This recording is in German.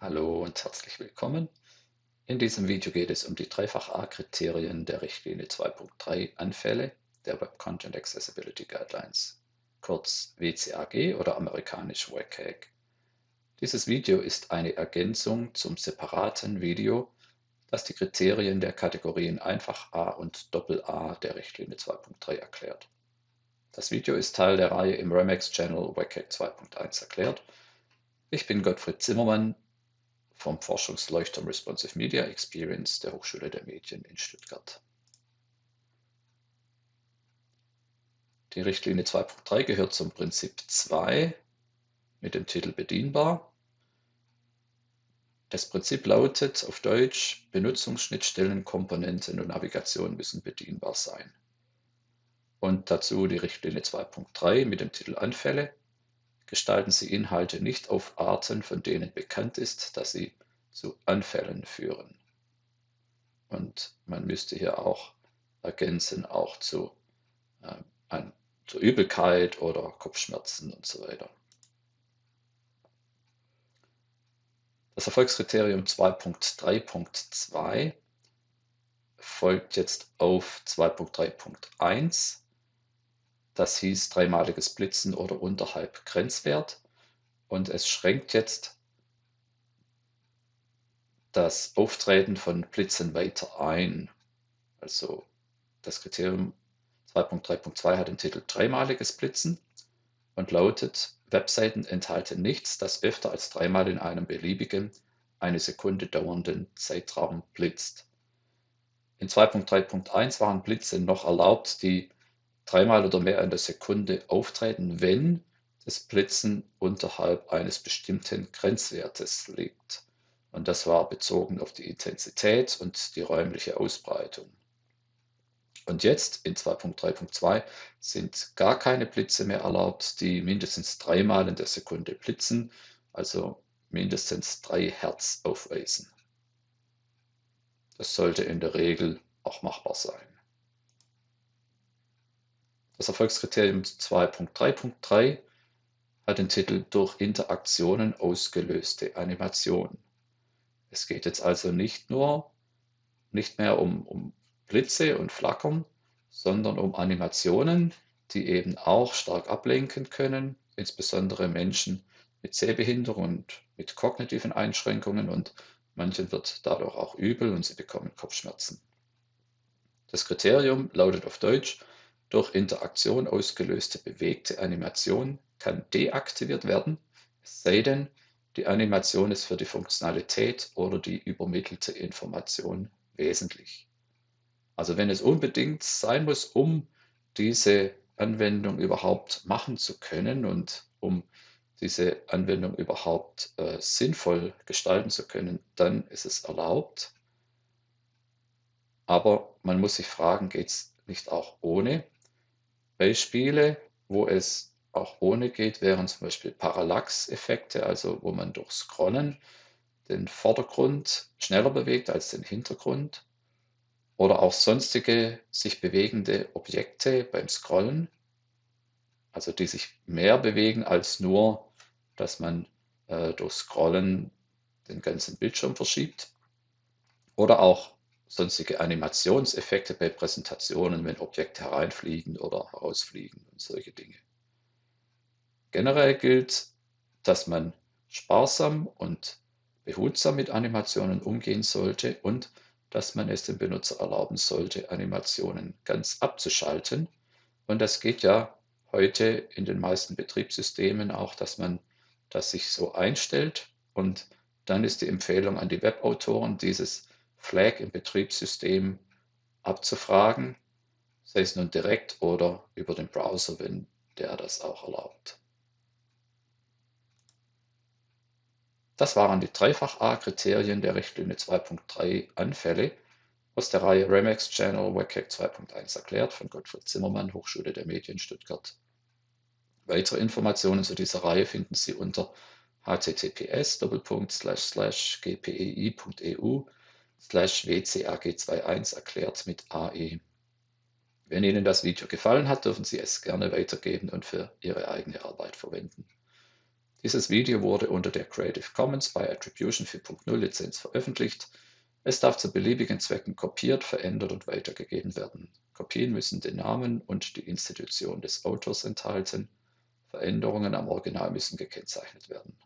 Hallo und herzlich willkommen. In diesem Video geht es um die Dreifach-A-Kriterien der Richtlinie 2.3 Anfälle der Web Content Accessibility Guidelines, kurz WCAG oder amerikanisch WCAG. Dieses Video ist eine Ergänzung zum separaten Video, das die Kriterien der Kategorien Einfach A und Doppel A der Richtlinie 2.3 erklärt. Das Video ist Teil der Reihe im Remax Channel WCAG 2.1 erklärt. Ich bin Gottfried Zimmermann, vom Forschungsleuchtturm Responsive Media Experience der Hochschule der Medien in Stuttgart. Die Richtlinie 2.3 gehört zum Prinzip 2 mit dem Titel Bedienbar. Das Prinzip lautet auf Deutsch, Benutzungsschnittstellen, Komponenten und Navigation müssen bedienbar sein. Und dazu die Richtlinie 2.3 mit dem Titel Anfälle gestalten Sie Inhalte nicht auf Arten, von denen bekannt ist, dass sie zu Anfällen führen. Und man müsste hier auch ergänzen, auch zu, äh, an, zu Übelkeit oder Kopfschmerzen und so weiter. Das Erfolgskriterium 2.3.2 folgt jetzt auf 2.3.1 das hieß dreimaliges Blitzen oder unterhalb Grenzwert. Und es schränkt jetzt das Auftreten von Blitzen weiter ein. Also das Kriterium 2.3.2 hat den Titel dreimaliges Blitzen und lautet, Webseiten enthalten nichts, das öfter als dreimal in einem beliebigen, eine Sekunde dauernden Zeitraum blitzt. In 2.3.1 waren Blitze noch erlaubt, die dreimal oder mehr in der Sekunde auftreten, wenn das Blitzen unterhalb eines bestimmten Grenzwertes liegt. Und das war bezogen auf die Intensität und die räumliche Ausbreitung. Und jetzt in 2.3.2 sind gar keine Blitze mehr erlaubt, die mindestens dreimal in der Sekunde blitzen, also mindestens drei Hertz aufweisen. Das sollte in der Regel auch machbar sein. Das Erfolgskriterium 2.3.3 hat den Titel Durch Interaktionen ausgelöste Animation. Es geht jetzt also nicht nur nicht mehr um, um Blitze und Flackern, sondern um Animationen, die eben auch stark ablenken können, insbesondere Menschen mit Sehbehinderung und mit kognitiven Einschränkungen und manchen wird dadurch auch übel und sie bekommen Kopfschmerzen. Das Kriterium lautet auf Deutsch, durch Interaktion ausgelöste bewegte Animation kann deaktiviert werden, sei denn, die Animation ist für die Funktionalität oder die übermittelte Information wesentlich. Also wenn es unbedingt sein muss, um diese Anwendung überhaupt machen zu können und um diese Anwendung überhaupt äh, sinnvoll gestalten zu können, dann ist es erlaubt. Aber man muss sich fragen, geht es nicht auch ohne? Beispiele, wo es auch ohne geht, wären zum Beispiel Parallax-Effekte, also wo man durch Scrollen den Vordergrund schneller bewegt als den Hintergrund. Oder auch sonstige sich bewegende Objekte beim Scrollen, also die sich mehr bewegen als nur, dass man äh, durch Scrollen den ganzen Bildschirm verschiebt. Oder auch sonstige Animationseffekte bei Präsentationen, wenn Objekte hereinfliegen oder herausfliegen und solche Dinge. Generell gilt, dass man sparsam und behutsam mit Animationen umgehen sollte und dass man es dem Benutzer erlauben sollte, Animationen ganz abzuschalten. Und das geht ja heute in den meisten Betriebssystemen auch, dass man das sich so einstellt. Und dann ist die Empfehlung an die Webautoren, dieses Flag im Betriebssystem abzufragen, sei es nun direkt oder über den Browser, wenn der das auch erlaubt. Das waren die Dreifach-A-Kriterien der Richtlinie 2.3 Anfälle aus der Reihe Remax Channel WCAG 2.1 erklärt von Gottfried Zimmermann, Hochschule der Medien Stuttgart. Weitere Informationen zu dieser Reihe finden Sie unter https gpei.eu slash wcag21 erklärt mit AE. Wenn Ihnen das Video gefallen hat, dürfen Sie es gerne weitergeben und für Ihre eigene Arbeit verwenden. Dieses Video wurde unter der Creative Commons by Attribution 4.0 Lizenz veröffentlicht. Es darf zu beliebigen Zwecken kopiert, verändert und weitergegeben werden. Kopien müssen den Namen und die Institution des Autors enthalten. Veränderungen am Original müssen gekennzeichnet werden